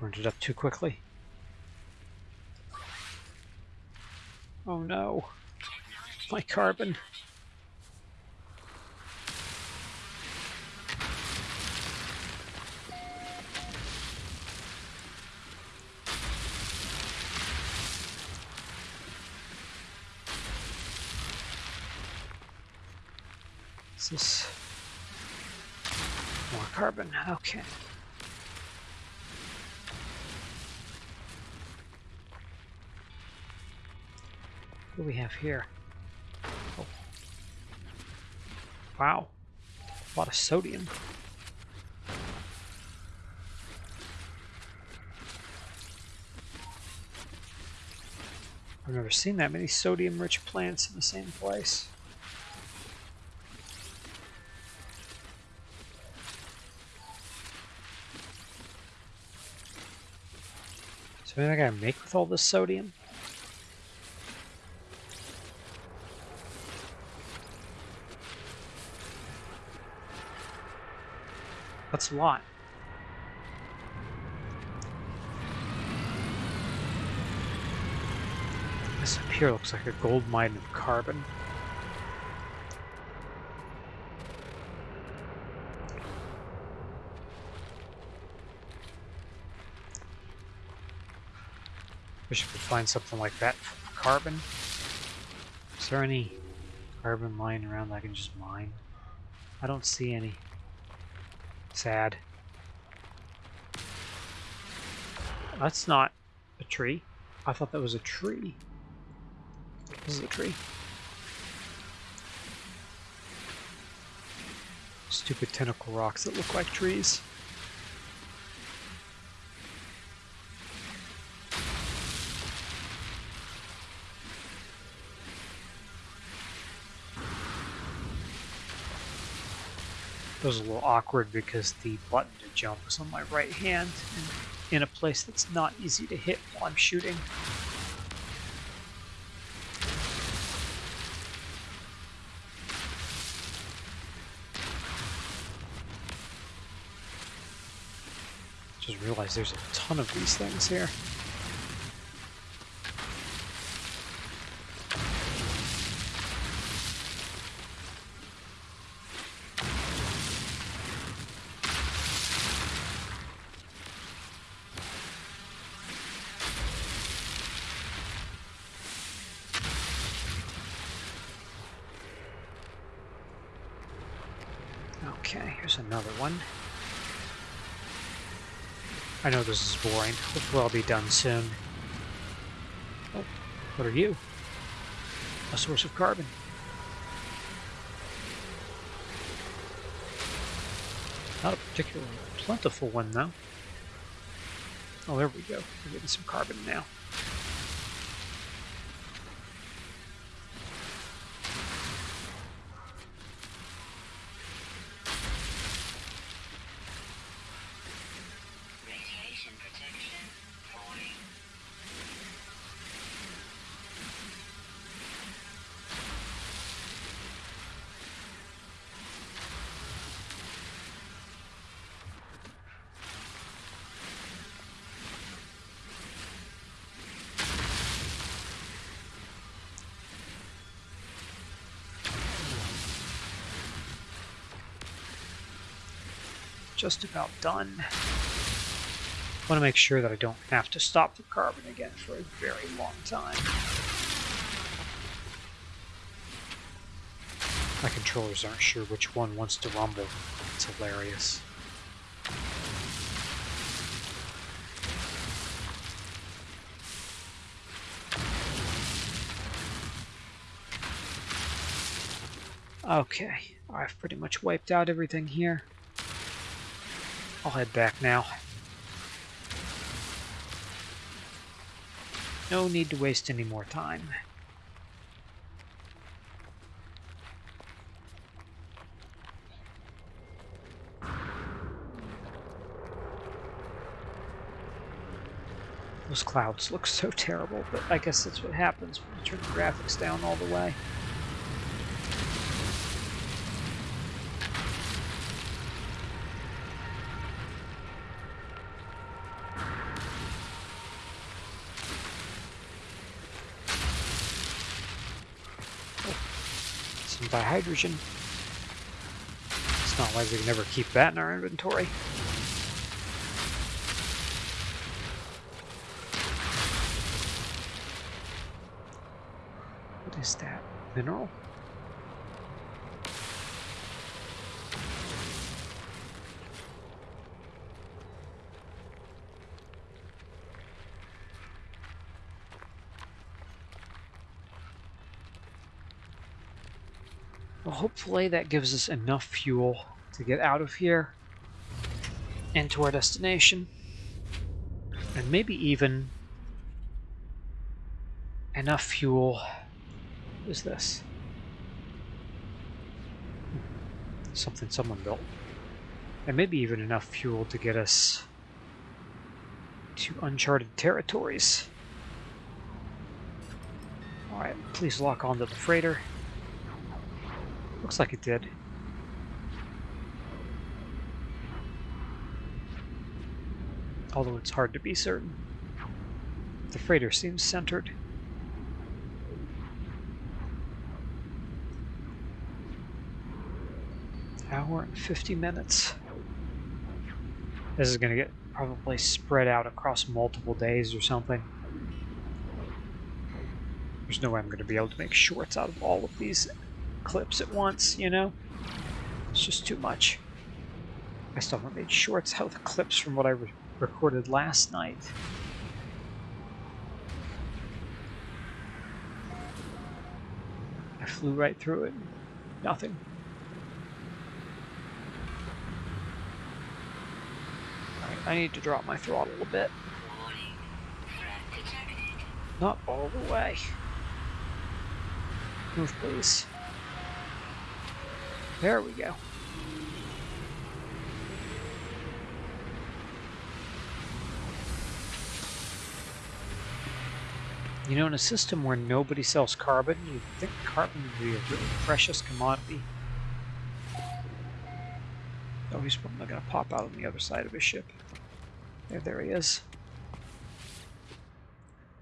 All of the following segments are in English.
Burned it up too quickly. Oh no. My carbon. Is this more carbon? Okay. We have here? Oh. Wow. A lot of sodium. I've never seen that many sodium-rich plants in the same place. So anything I can make with all this sodium? That's a lot. This up here looks like a gold mine of carbon. Wish we could find something like that for carbon. Is there any carbon lying around that I can just mine? I don't see any. Sad. That's not a tree. I thought that was a tree. This is a tree. Stupid tentacle rocks that look like trees. It was a little awkward because the button to jump was on my right hand and in a place that's not easy to hit while I'm shooting. Just realized there's a ton of these things here. Okay, here's another one. I know this is boring. Hopefully I'll be done soon. Oh, what are you? A source of carbon. Not a particularly plentiful one, though. Oh, there we go. We're getting some carbon now. Just about done. I want to make sure that I don't have to stop the carbon again for a very long time. My controllers aren't sure which one wants to rumble. It's hilarious. Okay, I've pretty much wiped out everything here. I'll head back now. No need to waste any more time. Those clouds look so terrible, but I guess that's what happens when you turn the graphics down all the way. Can buy hydrogen. It's not like we can never keep that in our inventory. What is that? Mineral? Hopefully that gives us enough fuel to get out of here and to our destination. And maybe even enough fuel. What is this? Something someone built. And maybe even enough fuel to get us to uncharted territories. Alright, please lock onto the freighter. Looks like it did. Although it's hard to be certain. The freighter seems centered. Hour and 50 minutes. This is going to get probably spread out across multiple days or something. There's no way I'm going to be able to make shorts out of all of these clips at once, you know? It's just too much. I still haven't made shorts of the clips from what I re recorded last night. I flew right through it. Nothing. I need to drop my throttle a bit. Not all the way. Move, please. There we go. You know, in a system where nobody sells carbon, you'd think carbon would be a really precious commodity. Oh, he's probably going to pop out on the other side of his ship. There, there he is.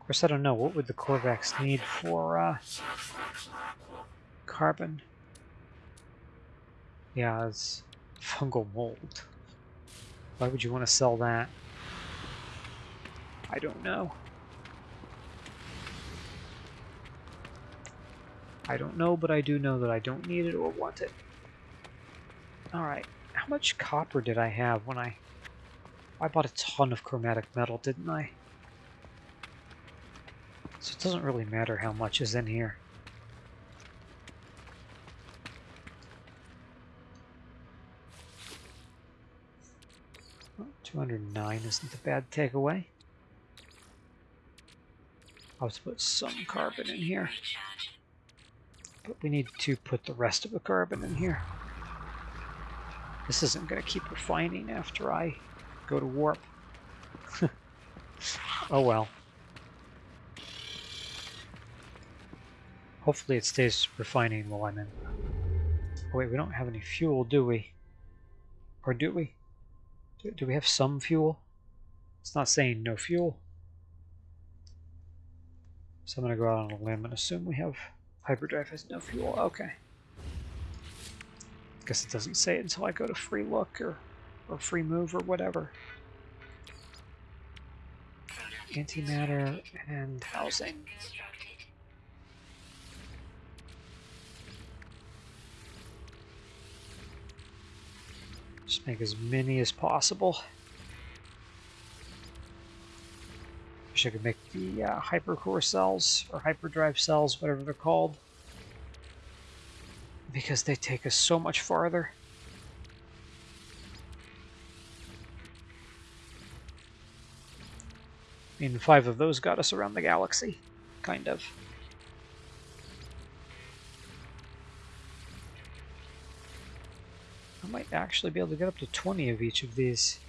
Of course, I don't know. What would the Korvax need for uh, carbon? Yeah, it's fungal mold. Why would you want to sell that? I don't know. I don't know, but I do know that I don't need it or want it. Alright, how much copper did I have when I... I bought a ton of chromatic metal, didn't I? So it doesn't really matter how much is in here. 209 isn't a bad takeaway. I'll just put some carbon in here. But we need to put the rest of the carbon in here. This isn't going to keep refining after I go to warp. oh well. Hopefully it stays refining while I'm in. Oh wait, we don't have any fuel, do we? Or do we? Do, do we have some fuel? It's not saying no fuel. So I'm going to go out on a limb and assume we have hyperdrive has no fuel. Okay. Guess it doesn't say it until I go to free look or, or free move or whatever. Antimatter and housing. Just make as many as possible. Wish I could make the uh, hypercore cells, or hyperdrive cells, whatever they're called. Because they take us so much farther. I mean, five of those got us around the galaxy, kind of. might actually be able to get up to 20 of each of these.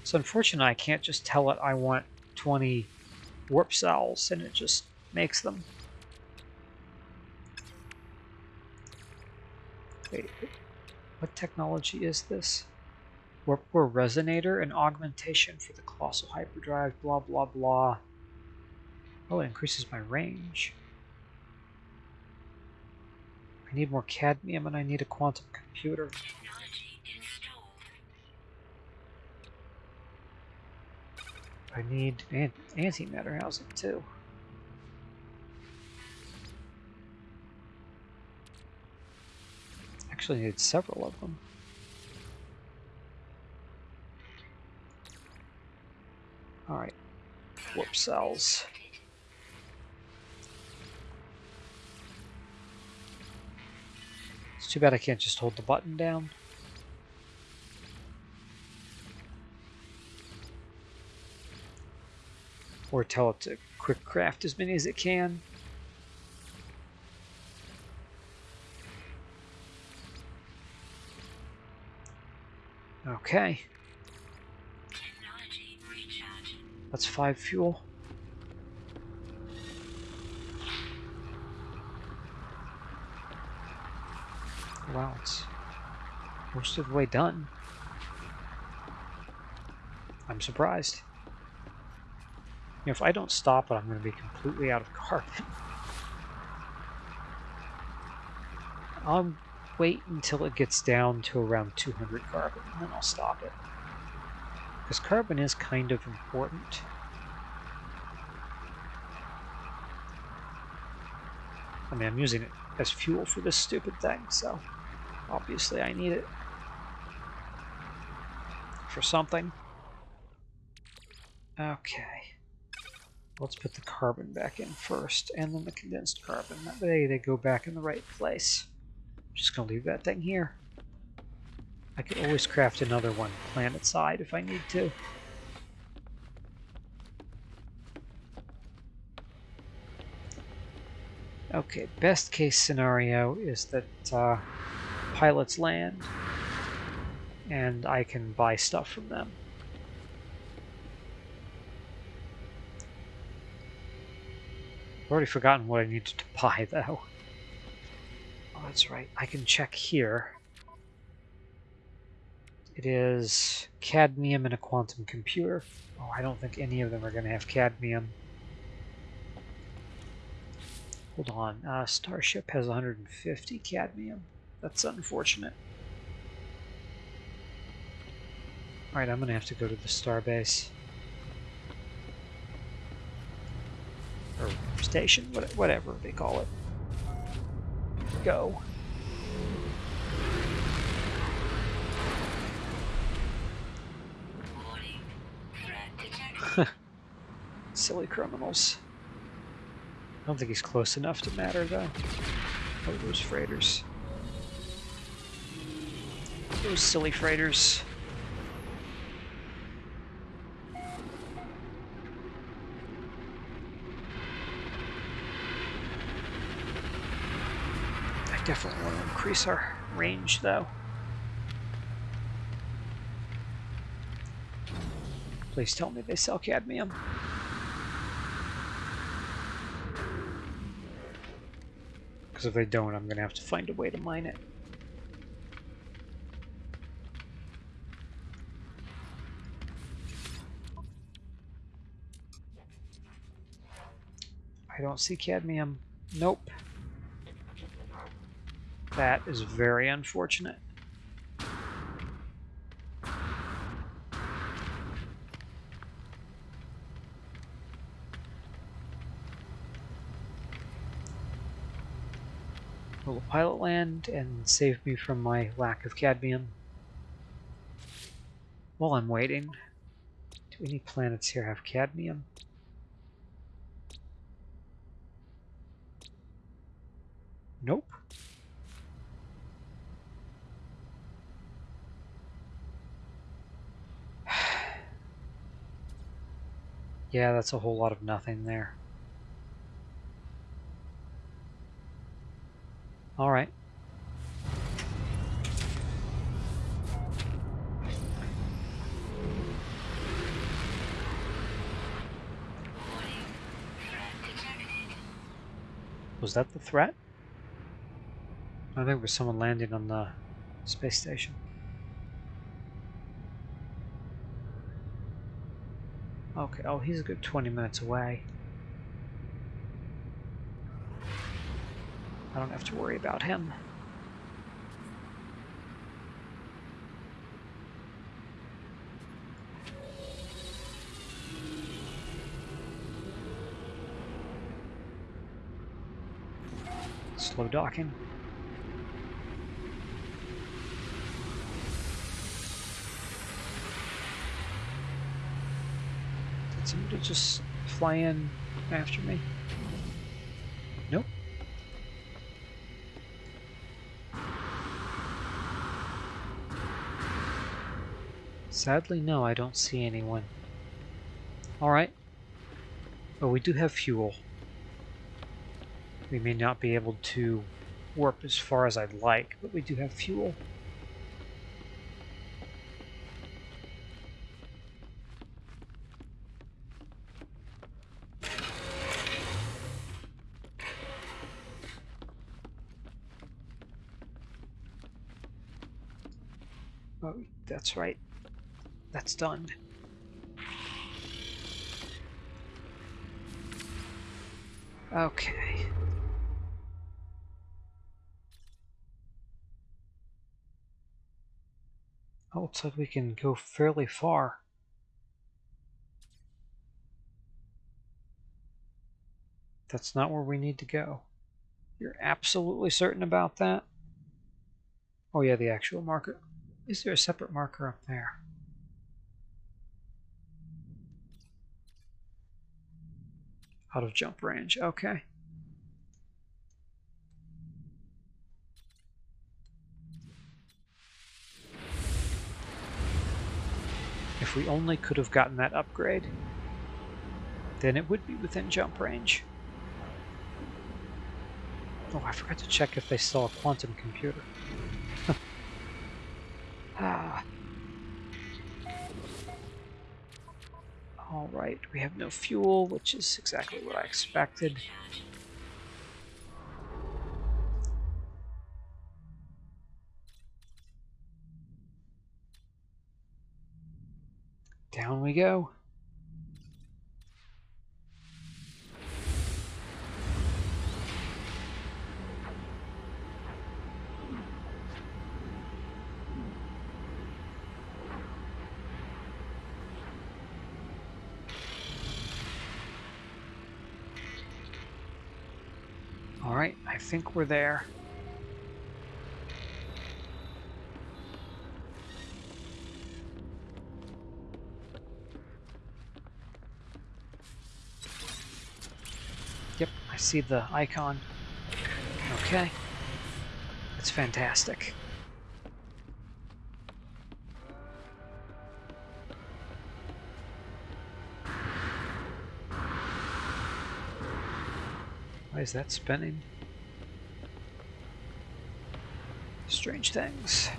It's unfortunate I can't just tell it I want 20 warp cells and it just makes them. Wait, what technology is this? Warp core resonator and augmentation for the colossal hyperdrive, blah blah blah. Oh, it increases my range. I need more cadmium and I need a quantum computer. I need an antimatter housing too. Actually, I need several of them. All right, warp cells. It's too bad I can't just hold the button down. Or tell it to quick craft as many as it can. Okay, that's five fuel. Wow, it's most of the way done. I'm surprised. You know, if I don't stop it, I'm going to be completely out of carbon. I'll wait until it gets down to around 200 carbon, and then I'll stop it. Because carbon is kind of important. I mean, I'm using it as fuel for this stupid thing, so obviously I need it for something. Okay. Let's put the carbon back in first, and then the condensed carbon. That way they go back in the right place. just gonna leave that thing here. I could always craft another one planet side if I need to. Okay, best case scenario is that uh, pilots land and I can buy stuff from them. I've already forgotten what I needed to buy though. Oh, that's right. I can check here. It is cadmium and a quantum computer. Oh, I don't think any of them are going to have cadmium. Hold on. Uh, Starship has 150 cadmium. That's unfortunate. Alright, I'm to have to go to the starbase. Or station, whatever they call it. Go. Silly criminals. I don't think he's close enough to matter, though. Oh, those freighters. Those silly freighters. I definitely want to increase our range, though. Please tell me they sell cadmium. Because if they don't, I'm going to have to find a way to mine it. I don't see cadmium. Nope. That is very unfortunate. Will the pilot land and save me from my lack of cadmium? While I'm waiting, do any planets here have cadmium? Nope. yeah, that's a whole lot of nothing there. All right. Was that the threat? I think there's someone landing on the space station. Okay, oh, he's a good 20 minutes away. I don't have to worry about him. Slow docking. Somebody just fly in after me? Nope. Sadly, no, I don't see anyone. Alright. But we do have fuel. We may not be able to warp as far as I'd like, but we do have fuel. That's right. That's done. Okay. Oh, looks like we can go fairly far. That's not where we need to go. You're absolutely certain about that? Oh yeah, the actual marker. Is there a separate marker up there? Out of jump range, okay. If we only could have gotten that upgrade, then it would be within jump range. Oh, I forgot to check if they saw a quantum computer. Ah. Alright, we have no fuel, which is exactly what I expected. Down we go. All right, I think we're there. Yep, I see the icon. Okay. That's fantastic. Is that spinning? Strange things.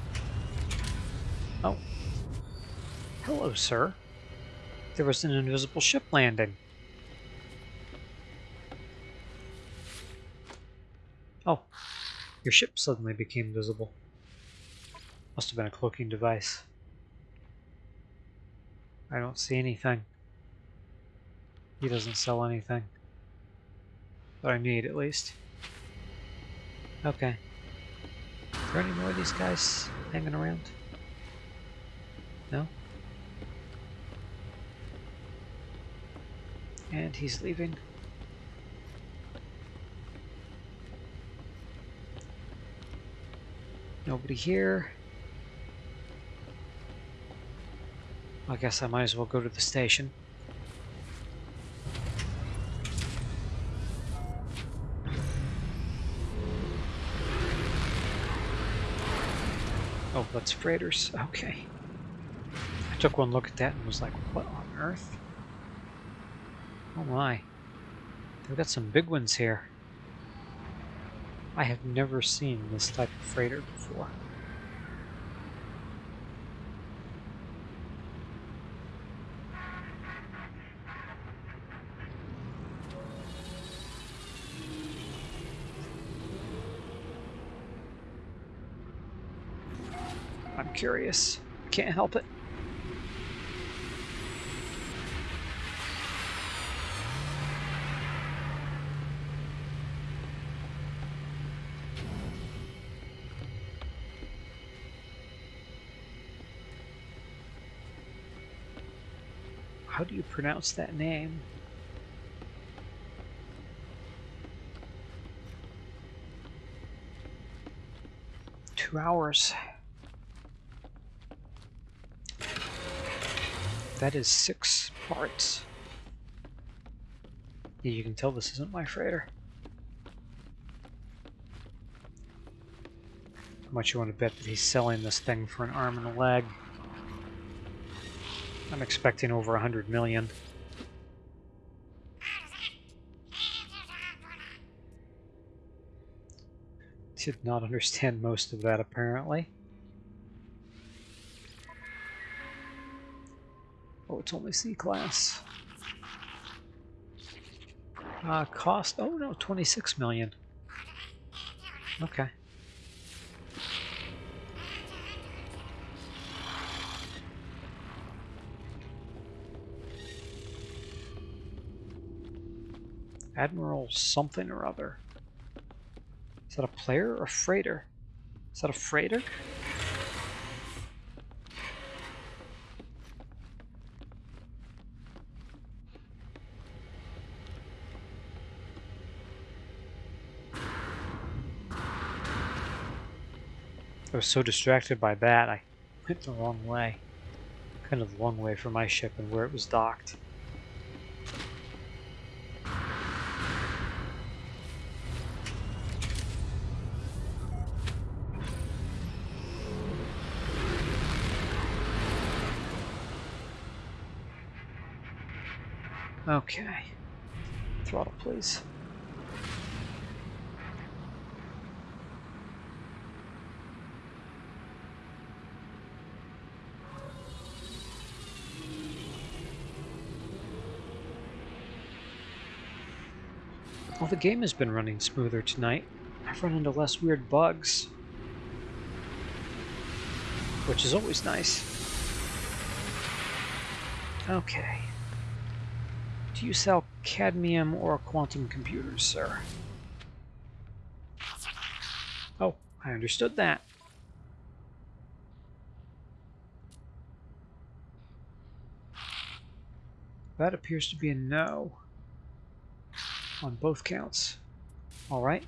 Oh. Hello, sir. There was an invisible ship landing. Oh. Your ship suddenly became visible. Must have been a cloaking device. I don't see anything. He doesn't sell anything. That I need, at least. Okay. Are there any more of these guys hanging around? No? And he's leaving. Nobody here. I guess I might as well go to the station. Oh, that's freighters. Okay. I took one look at that and was like, what on earth? Oh my. They've got some big ones here. I have never seen this type of freighter before. curious. Can't help it. How do you pronounce that name? Two hours. That is six parts. Yeah, you can tell this isn't my freighter. How much you want to bet that he's selling this thing for an arm and a leg? I'm expecting over a hundred million. Did not understand most of that apparently. It's only C class. Uh, cost, oh no, 26 million. Okay. Admiral something or other. Is that a player or a freighter? Is that a freighter? I was so distracted by that, I went the wrong way. Kind of the long way for my ship and where it was docked. Okay. Throttle, please. Well, the game has been running smoother tonight. I've run into less weird bugs. Which is always nice. Okay. Do you sell cadmium or quantum computers, sir? Oh, I understood that. That appears to be a no on both counts. All right.